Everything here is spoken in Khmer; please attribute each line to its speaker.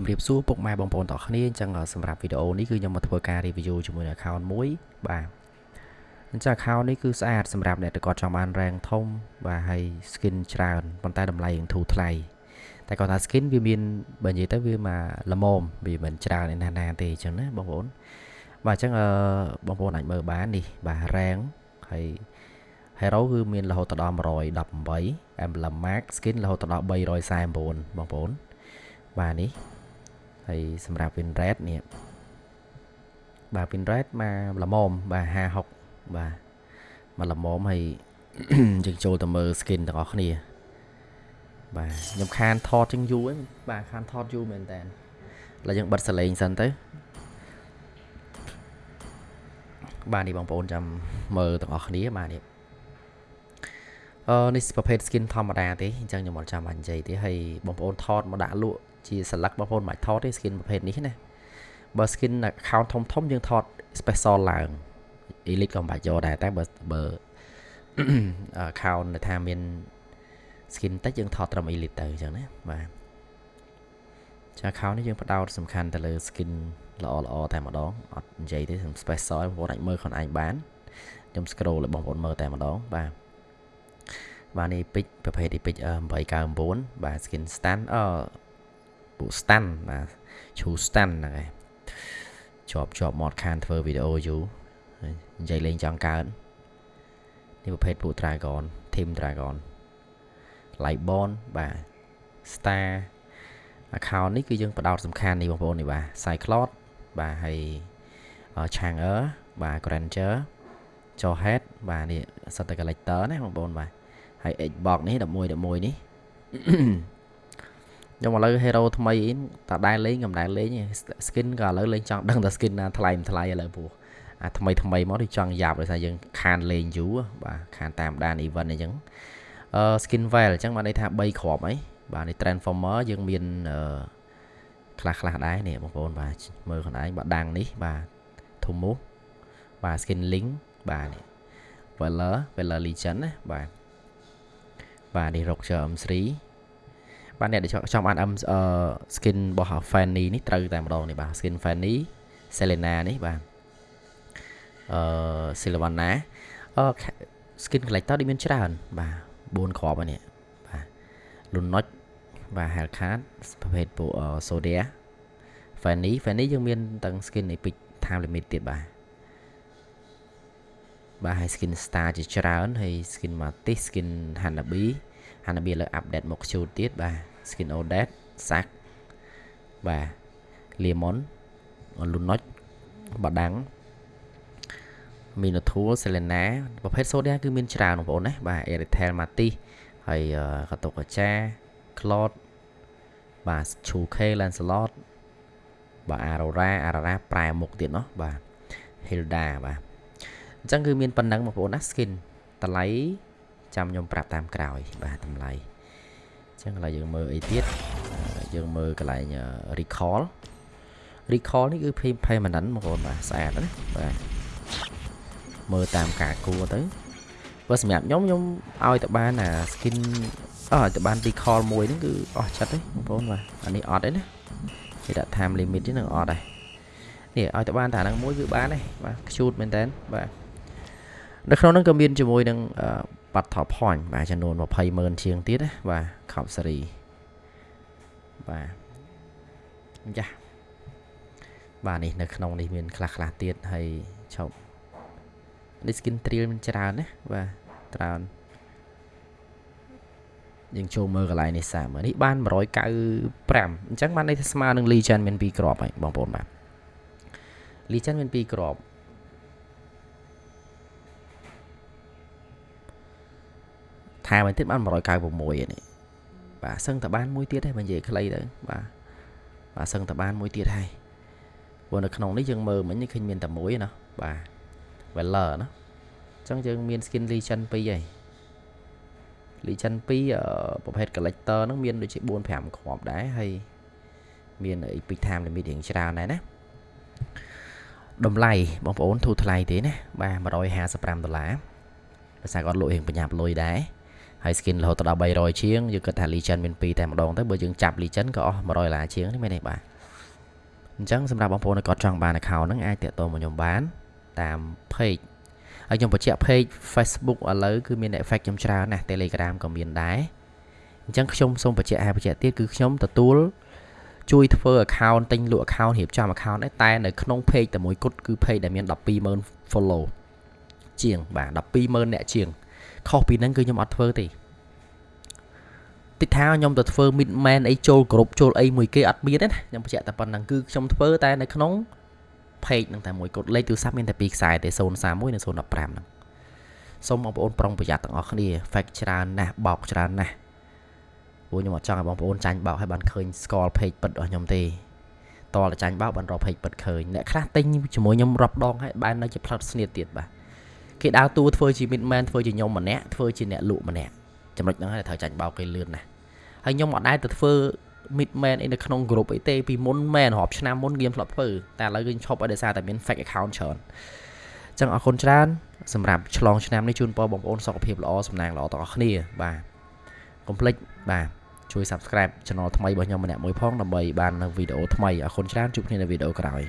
Speaker 1: ជំរាបសួរពុកម៉ែបងប្អូនទាំងអស់គ្នាអញ្ចឹងសម្រាប់វីដេអូនេះគឺខ្ញុំមកធ្វើការ review ជាមួយនឹង account មួយបាទអញ្ចឹង account នេះគឺស្អាតសម្រាប់អ្នកដែលគាត់ចង់បាន rank ធំបាទហើយ skin ច្រើនប៉ុន្តែតម្លៃនឹងធូរថ្លៃតែគាត់ថា skin វាមានបើនិយាយទៅវាមកល្មមវាមិនច្រើនឯណាណាទេអញ្ចឹងណាបងប្អូនបាទអញ្ចឹងអឺបងប្អូនអាចមើលបាននេះបាទ rank ហើយ hero គឺមានរហូតដល់118 emblem max skin រហូតដល់349បងប្អូនបាទនេះ ហើយសម្រាប់ win rate នេះបាទ win rate មកល្មមបាទ56បាទមកល្មមហើយយើងចូលទៅមើល skin ទាំងអស់គ្នាបាទខ្ញុំខានថតជាងយូរហ្នឹងបាទខានថតយូរមែនតើឥឡូវយើងបិទសលេងសិនទៅបាទនេះបងប្អូនចាំមើលទាំងអស់គ្នាបាទនេះអឺនេះប្រភេទ skin ធម្មតាទេអញ្ចឹងខ្ញុំអត់ចាំបាច់និយាយទេហើយបងប្អូនថតមកដាក់លក់ ជា select បងប្អូនមិនថតទេ skin ប្រភេទនេះណាបើ skin account ធំធំយើងថត special ឡើង elite ក៏មិនបាច់យកដែរតែបើបើ account ដែលថាមាន skin តិចយើងថតត្រឹម elite ទៅអញ្ចឹងណាបាទចា account នេះយើងផ្ដោតសំខាន់ទៅលើ skin ល្អល្អតែម្ដងអត់និយាយទេខ្ញុំ special បងប្អូនអាចមើលខ្លួនឯងបានខ្ញុំ scroll ឲ្យបងប្អូនមើលតែម្ដងបាទបាទនេះពេជ្រប្រភេទនេះពេជ្រ899បាទ skin stand អឺ ពួក stand បាទឈូ stand ហ្នឹងឯងជាប់ជាប់មាត់ខានធ្វើវីដេអូយូរនិយាយលេងចង់កើតនេះប្រភេទពួក dragon team dragon lightborn បាទ star account នេះគឺយើងបដោតសំខាន់នេះបងប្អូននេះបាទ cyclot បាទហើយ changer បាទ granger ចោ head បាទនេះសិតតែ collector ណាបងប្អូនបាទហើយ Xbox នេះ11 11នេះ ខ្ញុំឥឡូវ hero ថ្មីតាដែរលេងកំដែរលេង skin ក៏ឥឡូវលេងចង់ដឹងថា skin ណាថ្លៃមិនថ្លៃឥឡូវព្រោះអាថ្មីថ្មីមកដូចចង់យ៉ាប់ដោយសារយើងខានលេងយូរបាទខានតាមដាន event អីចឹងអឺ skin veil អញ្ចឹងបានន័យថា3គ្រាប់អីបាទនេះ transformer យើងមានអឺខ្លះខ្លះដែរនេះបងប្អូនបាទមើលខ្លួនឯងបាទដាំងនេះបាទធុំមូបាទ skin link បាទនេះ Veller Veller Legend ណាបាទបាទនេះ Roger M3 បាទអ្នកដែលចង់បាន M skin របស់ Fanny នេះត្រូវតែម្ដងនេះបាទ skin Fanny Selena នេះបាទអឺ Sylvana អឺ skin collector ដូចមានច្រើន បាទ4គ្រាប់ហ្នឹងបាទ Lunox បាទ Hellcat ប្រភេទពួក Sodia Fanny Fanny យើងមានទាំង skin Epic time limit ទៀតបាទបាទហើយ skin star ជាច្រើនហើយ skin Matis skin Hanabi Hanabi លើ update មកជូតទៀតបាទ skin Odet Sack បាទ Lemon Lunox បាដាំង Minotaur Selena ប្រភេទ Sodia គឺមានច្រើនបងប្អូនណាបាទ Erythel Matis ហើយកតុកកាចា Cloud បាទ Chuke Lancelot បាទ Aurora Aurora ប្រែមុខទៀតเนาะបាទ Hilda បាទអញ្ចឹងគឺមានប៉ុណ្ណឹងបងប្អូនណា skin តម្លៃ ចាំខ្ញុំប្រាប់តាមក្រោយបាទតម្លៃអញ្ចឹងឥឡូវយើងមើលអីទៀតយើងមើលកន្លែង recall recall នេះគឺ permanent បងប្អូនបាទស្អាតណាបាទមើលតាមការគួរទៅបើសម្រាប់ខ្ញុំខ្ញុំឲ្យទៅបានអា skin អស់ទៅបាន recall មួយហ្នឹងគឺអស់ចិត្តទេបងប្អូនបាទអានេះអត់ទេណាគេដាក់ time limit ទេនឹងអត់ដែរនេះឲ្យទៅបានតាហ្នឹងមួយគឺបានទេបាទខ្ជូតមែនតើបាទនៅក្នុងហ្នឹងក៏មានជាមួយនឹង បាត់ top point បាទចំនួន20ម៉ឺនជាងទៀតណាបាទ Cup Series បាទចាបាទនេះនៅក្នុងនេះមានខ្លះខ្លះទៀតហើយឈប់នេះ skin trial មានច្រើនណាបាទច្រើនយើងចូលមើលកន្លែងនេះសាមើលនេះបាន195អញ្ចឹងបានន័យថាស្មើនឹង Legend មាន2គ្រាប់ហើយបងប្អូនបាទ Legend មាន2គ្រាប់ ថែមទៀតបាន196នេះបាទសឹងតបានមួយទៀតទេបើនិយាយខ្លីទៅបាទបាទសឹងតបានមួយទៀតហើយព្រោះនៅក្នុងនេះយើងមើលមិញឃើញមានតែមួយណាបាទ Weller ណាអញ្ចឹងយើងមាន skin Legend 2ហើយ Legend 2ប្រភេទ collector ហ្នឹងមានដូចជា4 5គ្រាប់ដែរហើយមាន epic time limit រៀងច្រើនដែរណាតម្លៃបងប្អូនធូរថ្លៃទេណាបាទ155ដុល្លារភាសាគាត់លក់រៀងប្រញាប់លុយដែរ ហើយ skin រហូតដល់300ជាងយើងគិតថា legend មាន2តែម្ដងទៅបើយើងចាប់ legend ក៏អស់100ដុល្លារជាងនេះមែនទេបាទអញ្ចឹងសម្រាប់បងប្អូនដែលគាត់ចង់បាន account ហ្នឹងអាចតាក់ទងមកខ្ញុំបានតាម page ហើយខ្ញុំបញ្ជាក់ page Facebook ឥឡូវគឺមាន effect ខ្ញុំច្រើនណាស់ Telegram ក៏មានដែរអញ្ចឹងខ្ញុំសូមបញ្ជាក់ហើយបញ្ជាក់ទៀតគឺខ្ញុំទទួលជួយធ្វើ account ទិញលក់ account រៀបចំ account ដែរតែនៅក្នុង page តែមួយគត់គឺ page ដែលមាន120,000 follow ជាងបាទ120,000អ្នកជាង ខុសពីហ្នឹងគឺខ្ញុំអត់ធ្វើទេតិចថាខ្ញុំទៅធ្វើ mid man អីចូលគ្រប់ចូលអីមួយគេអត់មានទេណាខ្ញុំបញ្ជាក់តែប៉ុណ្្នឹងគឺខ្ញុំធ្វើតែនៅក្នុង page ហ្នឹងតែមួយគត់លេខទូរស័ព្ទមានតែពីរខ្សែទេ031និង015ហ្នឹងសូមបងប្អូនប្រុងប្រយ័ត្នទាំងអស់គ្នា fake ច្រើនណាស់បោកច្រើនណាស់ព្រោះខ្ញុំអត់ចង់ឲ្យបងប្អូនចាញ់បោកឲ្យបានឃើញស្គាល់ page ពិតរបស់ខ្ញុំទេតើចាញ់បោកបានរក page ពិតឃើញអ្នកខ្លះទិញជាមួយខ្ញុំរាប់ដងហើយបាននៅជាផ្លិតស្នៀតទៀតបាទ គេដើរតួធ្វើជា midman ធ្វើជាខ្ញុំម្នាក់ធ្វើជាអ្នកលក់ម្នាក់ចំណុចហ្នឹងហើយត្រូវចាញ់បោកគេលឿនណាស់ហើយខ្ញុំអត់ដែរទៅធ្វើ midman អីនៅក្នុង group អីទេពីមុនមែនរាប់ឆ្នាំមុនខ្ញុំធ្លាប់ធ្វើតែឥឡូវគឺឈប់ឲ្យដោយសារតែមាន fake account ច្រើនអញ្ចឹងអរគុណច្រើនសម្រាប់ឆ្លងឆ្នាំនេះជូនពរបងប្អូនសុខភាពល្អសំណាងល្អទាំងអស់គ្នាបាទកុំភ្លេចបាទជួយ subscribe channel ថ្មីរបស់ខ្ញុំម្នាក់មួយផងដើម្បីបាននៅវីដេអូថ្មីអរគុណច្រើនជួបគ្នានៅវីដេអូក្រោយ